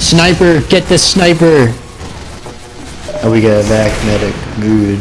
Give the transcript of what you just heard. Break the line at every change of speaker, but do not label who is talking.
Sniper, get the sniper. Oh, we got a vac medic. Good.